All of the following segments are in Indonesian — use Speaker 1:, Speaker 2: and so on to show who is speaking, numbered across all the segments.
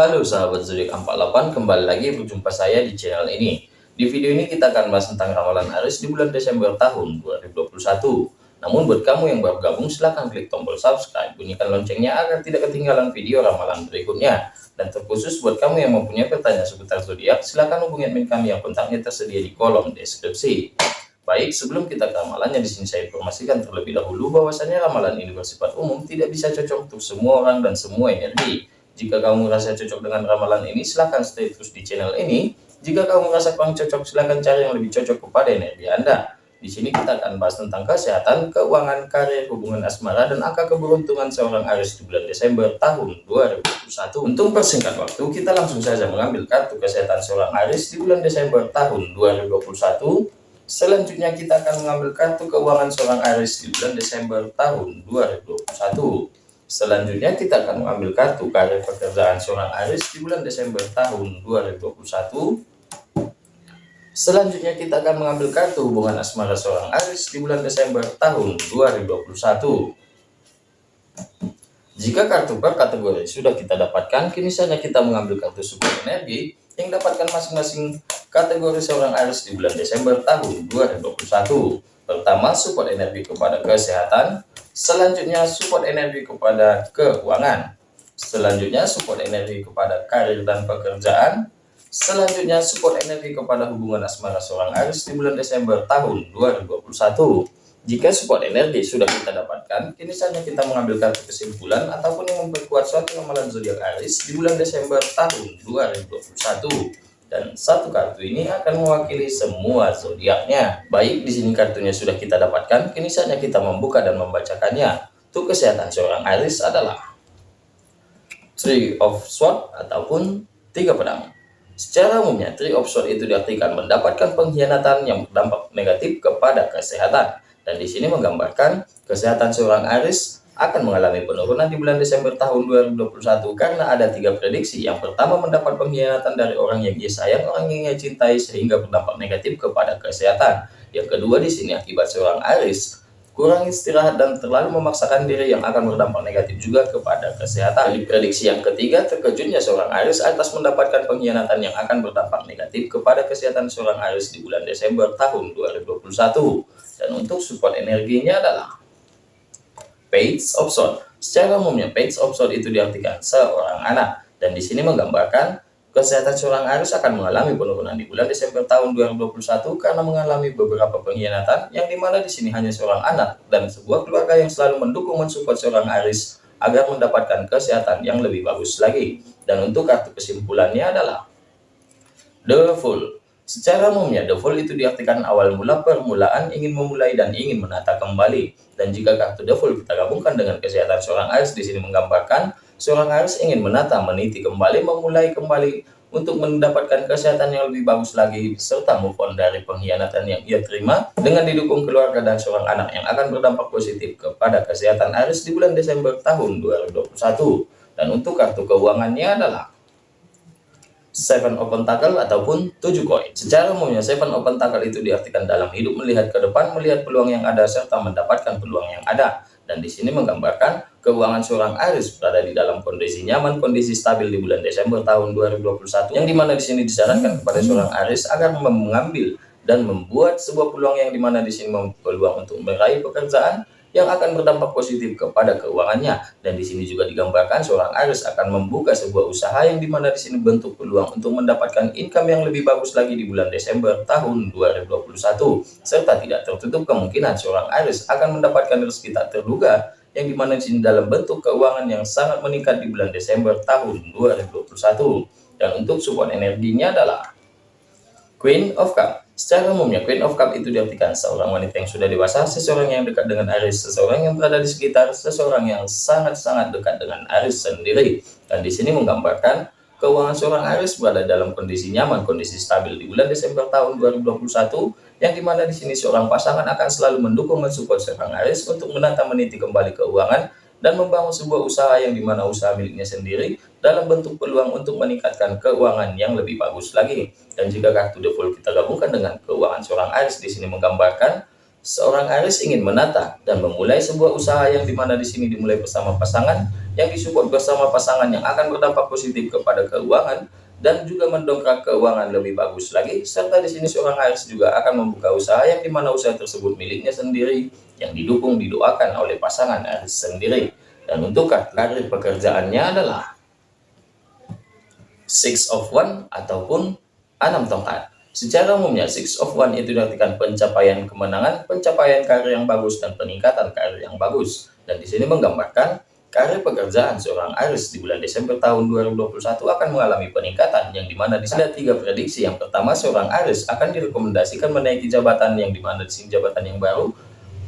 Speaker 1: Halo sahabat zodiak 48, kembali lagi berjumpa saya di channel ini. Di video ini kita akan bahas tentang ramalan Aries di bulan Desember tahun 2021. Namun buat kamu yang baru gabung silahkan klik tombol subscribe, bunyikan loncengnya agar tidak ketinggalan video ramalan berikutnya. Dan terkhusus buat kamu yang mempunyai pertanyaan seputar zodiak, silahkan hubungi admin kami yang kontaknya tersedia di kolom deskripsi. Baik, sebelum kita ke ramalannya di sini saya informasikan terlebih dahulu bahwasanya ramalan ini bersifat umum, tidak bisa cocok untuk semua orang dan semua energi. Jika kamu merasa cocok dengan ramalan ini, silahkan stay terus di channel ini. Jika kamu merasa kurang cocok, silahkan cari yang lebih cocok kepada energi Anda. Di sini kita akan bahas tentang kesehatan, keuangan, karir, hubungan asmara, dan angka keberuntungan seorang Aries di bulan Desember tahun 2021. Untuk persingkat waktu, kita langsung saja mengambil kartu kesehatan seorang Aries di bulan Desember tahun 2021. Selanjutnya kita akan mengambil kartu keuangan seorang Aries di bulan Desember tahun 2021. Selanjutnya kita akan mengambil kartu karir pekerjaan seorang Aries di bulan Desember tahun 2021. Selanjutnya kita akan mengambil kartu hubungan asmara seorang Aries di bulan Desember tahun 2021. Jika kartu per kategori sudah kita dapatkan, kini saja kita mengambil kartu support energi yang dapatkan masing-masing kategori seorang Aries di bulan Desember tahun 2021. Pertama, support energi kepada kesehatan, Selanjutnya support energi kepada keuangan. Selanjutnya support energi kepada karir dan pekerjaan. Selanjutnya support energi kepada hubungan asmara seorang Aries di bulan Desember tahun 2021. Jika support energi sudah kita dapatkan, kini saatnya kita mengambil kartu kesimpulan ataupun yang memperkuat suatu ramalan zodiak Aries di bulan Desember tahun 2021 dan satu kartu ini akan mewakili semua zodiaknya. Baik, di sini kartunya sudah kita dapatkan, kini saatnya kita membuka dan membacakannya. Untuk kesehatan seorang Aries adalah Three of Swords ataupun tiga pedang. Secara umumnya, Three of Swords itu diartikan mendapatkan pengkhianatan yang berdampak negatif kepada kesehatan. Dan di sini menggambarkan kesehatan seorang Aries akan mengalami penurunan di bulan Desember tahun 2021 karena ada tiga prediksi. Yang pertama mendapat pengkhianatan dari orang yang ia sayang, orang yang ia cintai sehingga berdampak negatif kepada kesehatan. Yang kedua di sini akibat seorang Aris kurang istirahat dan terlalu memaksakan diri yang akan berdampak negatif juga kepada kesehatan. Di prediksi yang ketiga, terkejutnya seorang Aris atas mendapatkan pengkhianatan yang akan berdampak negatif kepada kesehatan seorang Aris di bulan Desember tahun 2021. Dan untuk support energinya adalah page of. Secara umumnya page of itu diartikan seorang anak dan di sini menggambarkan kesehatan seorang Aries akan mengalami penurunan di bulan Desember tahun 2021 karena mengalami beberapa pengkhianatan yang di mana di sini hanya seorang anak dan sebuah keluarga yang selalu mendukung mensupport seorang Aries agar mendapatkan kesehatan yang lebih bagus lagi. Dan untuk kartu kesimpulannya adalah The Fool. Secara umumnya, the fall itu diartikan awal mula permulaan ingin memulai dan ingin menata kembali. Dan jika kartu the fall kita gabungkan dengan kesehatan seorang Aries di sini menggambarkan seorang Aries ingin menata, meniti kembali, memulai kembali untuk mendapatkan kesehatan yang lebih bagus lagi serta move on dari pengkhianatan yang ia terima dengan didukung keluarga dan seorang anak yang akan berdampak positif kepada kesehatan Aries di bulan Desember tahun 2021. Dan untuk kartu keuangannya adalah seven open tackle ataupun tujuh koin. Secara umumnya seven open tackle itu diartikan dalam hidup melihat ke depan, melihat peluang yang ada serta mendapatkan peluang yang ada. Dan di sini menggambarkan keuangan seorang Aries berada di dalam kondisi nyaman, kondisi stabil di bulan Desember tahun 2021 yang di mana di sini disarankan kepada seorang Aries agar mengambil dan membuat sebuah peluang yang di mana di sini peluang untuk meraih pekerjaan yang akan berdampak positif kepada keuangannya. Dan di sini juga digambarkan seorang Aries akan membuka sebuah usaha yang di mana di sini bentuk peluang untuk mendapatkan income yang lebih bagus lagi di bulan Desember tahun 2021. Serta tidak tertutup kemungkinan seorang Aries akan mendapatkan rezeki tak terduga yang di mana di sini dalam bentuk keuangan yang sangat meningkat di bulan Desember tahun 2021. Dan untuk support energinya adalah Queen of Cup. Secara umumnya, Queen of Cup itu diartikan seorang wanita yang sudah dewasa, seseorang yang dekat dengan Aries, seseorang yang berada di sekitar, seseorang yang sangat-sangat dekat dengan Aries sendiri. Dan di sini menggambarkan keuangan seorang Aries berada dalam kondisi nyaman, kondisi stabil di bulan Desember tahun 2021, yang di mana di sini seorang pasangan akan selalu mendukung dan support seorang Aries untuk menata meniti kembali keuangan dan membangun sebuah usaha yang di mana usaha miliknya sendiri dalam bentuk peluang untuk meningkatkan keuangan yang lebih bagus lagi. Dan jika kartu default kita gabungkan dengan keuangan seorang Aries di sini menggambarkan seorang Aries ingin menata dan memulai sebuah usaha yang di mana di sini dimulai bersama pasangan yang disupport bersama pasangan yang akan berdampak positif kepada keuangan dan juga mendongkrak keuangan lebih bagus lagi serta di sini seorang Aries juga akan membuka usaha yang di mana usaha tersebut miliknya sendiri yang didukung didoakan oleh pasangan Aries sendiri dan untuk karir pekerjaannya adalah six of one ataupun enam tongkat Secara umumnya, Six of One itu diartikan pencapaian kemenangan, pencapaian karir yang bagus, dan peningkatan karir yang bagus. Dan di sini menggambarkan karir pekerjaan seorang Aris di bulan Desember tahun 2021 akan mengalami peningkatan yang di mana di sini ada tiga prediksi. Yang pertama, seorang Aris akan direkomendasikan menaiki jabatan yang di mana di sini jabatan yang baru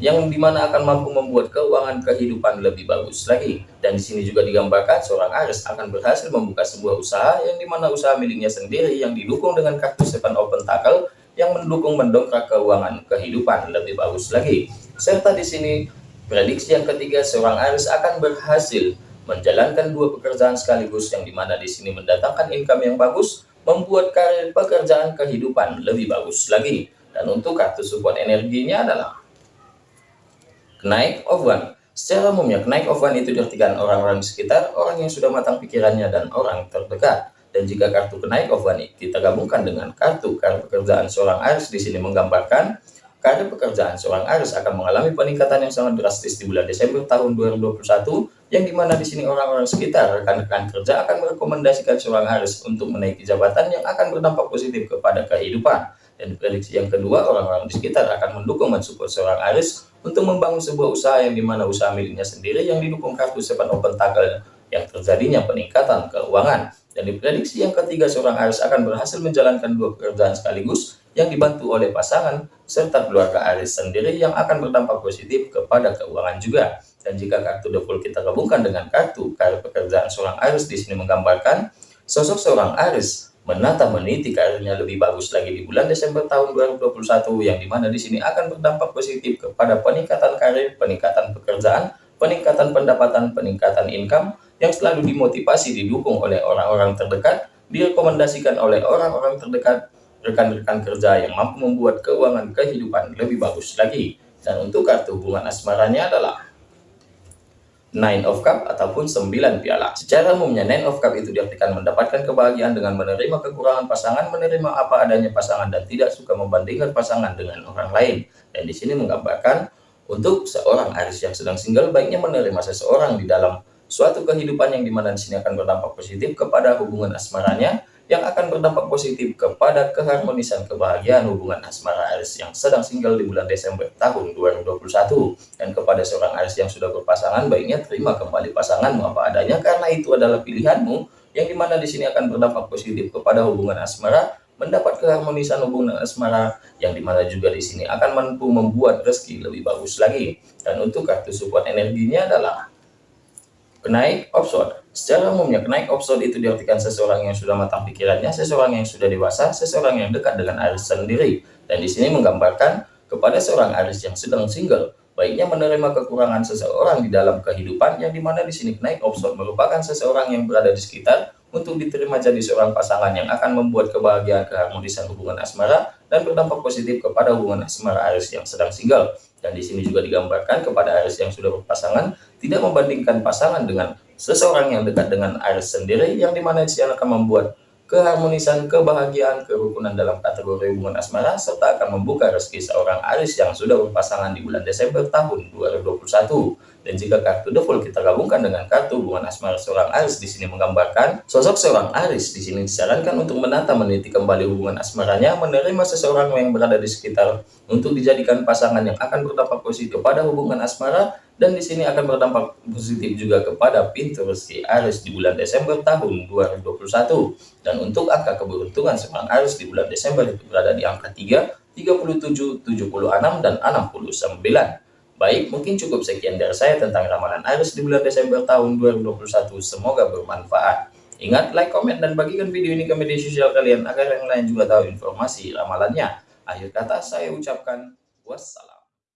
Speaker 1: yang di mana akan mampu membuat keuangan kehidupan lebih bagus lagi. Dan di sini juga digambarkan seorang Aries akan berhasil membuka sebuah usaha yang di mana usaha miliknya sendiri yang didukung dengan kartu Seven Open Tackle yang mendukung mendongkrak keuangan kehidupan lebih bagus lagi. Serta di sini prediksi yang ketiga seorang Aries akan berhasil menjalankan dua pekerjaan sekaligus yang di mana di sini mendatangkan income yang bagus, membuat karir pekerjaan kehidupan lebih bagus lagi. Dan untuk kartu support energinya adalah Kenaik of one. Secara umumnya, kenaik of one itu diartikan orang-orang di sekitar, orang yang sudah matang pikirannya, dan orang terdekat. Dan jika kartu kenaik of one kita gabungkan dengan kartu kartu pekerjaan seorang Aries di sini menggambarkan kartu pekerjaan seorang Aries akan mengalami peningkatan yang sangat drastis di bulan Desember tahun 2021 yang di mana di sini orang-orang sekitar rekan-rekan kerja akan merekomendasikan seorang Aries untuk menaiki jabatan yang akan berdampak positif kepada kehidupan dan prediksi yang kedua, orang-orang di sekitar akan mendukung mensupport seorang Aris untuk membangun sebuah usaha yang di mana usaha miliknya sendiri yang didukung kartu Seven Open Tackle yang terjadinya peningkatan keuangan. Dan diprediksi yang ketiga, seorang Aris akan berhasil menjalankan dua pekerjaan sekaligus yang dibantu oleh pasangan serta keluarga Aris sendiri yang akan berdampak positif kepada keuangan juga. Dan jika kartu default kita gabungkan dengan kartu kartu pekerjaan seorang Aris di sini menggambarkan sosok seorang Aris menata meniti karirnya lebih bagus lagi di bulan Desember tahun 2021 yang di mana di sini akan berdampak positif kepada peningkatan karir, peningkatan pekerjaan, peningkatan pendapatan, peningkatan income yang selalu dimotivasi didukung oleh orang-orang terdekat, direkomendasikan oleh orang-orang terdekat, rekan-rekan kerja yang mampu membuat keuangan kehidupan lebih bagus lagi. Dan untuk kartu hubungan asmaranya adalah Nine of Cup ataupun 9 piala. Secara umumnya Nine of Cup itu diartikan mendapatkan kebahagiaan dengan menerima kekurangan pasangan, menerima apa adanya pasangan dan tidak suka membandingkan pasangan dengan orang lain. Dan di sini menggambarkan untuk seorang Aris yang sedang single baiknya menerima seseorang di dalam suatu kehidupan yang di mana di sini akan berdampak positif kepada hubungan asmaranya yang akan berdampak positif kepada keharmonisan kebahagiaan hubungan asmara Aris yang sedang single di bulan Desember tahun 2021 dan kepada seorang Aris yang sudah berpasangan baiknya terima kembali pasanganmu. Apa adanya karena itu adalah pilihanmu yang di mana di sini akan berdampak positif kepada hubungan asmara mendapat keharmonisan hubungan asmara yang di mana juga di sini akan mampu membuat rezeki lebih bagus lagi. Dan untuk kartu support energinya adalah Kenaik offshore. Secara umumnya, kenaik offshore itu diartikan seseorang yang sudah matang pikirannya, seseorang yang sudah dewasa, seseorang yang dekat dengan Aris sendiri. Dan di sini menggambarkan kepada seorang Aris yang sedang single, baiknya menerima kekurangan seseorang di dalam kehidupan, yang di mana di sini kenaik offshore merupakan seseorang yang berada di sekitar untuk diterima jadi seorang pasangan yang akan membuat kebahagiaan keharmonisan hubungan asmara dan berdampak positif kepada hubungan asmara Aris yang sedang single. Dan di sini juga digambarkan kepada Aries yang sudah berpasangan, tidak membandingkan pasangan dengan seseorang yang dekat dengan Aries sendiri, yang di mana dia akan membuat keharmonisan, kebahagiaan, kerukunan dalam kategori hubungan asmara, serta akan membuka rezeki seorang Aries yang sudah berpasangan di bulan Desember tahun 2021. Dan jika kartu default kita gabungkan dengan kartu hubungan asmara seorang Aris di sini menggambarkan sosok seorang Aris di sini disarankan untuk menata meniti kembali hubungan asmaranya, menerima seseorang yang berada di sekitar untuk dijadikan pasangan yang akan berdampak positif kepada hubungan asmara dan di sini akan berdampak positif juga kepada pintu rezeki Aris di bulan Desember tahun 2021. Dan untuk angka keberuntungan seorang Aris di bulan Desember itu berada di angka 3, 37, 76, dan 69. Baik, mungkin cukup sekian dari saya tentang ramalan Aries di bulan Desember tahun 2021. Semoga bermanfaat. Ingat, like, komen, dan bagikan video ini ke media sosial kalian agar yang lain juga tahu informasi ramalannya. Akhir kata saya ucapkan wassalam.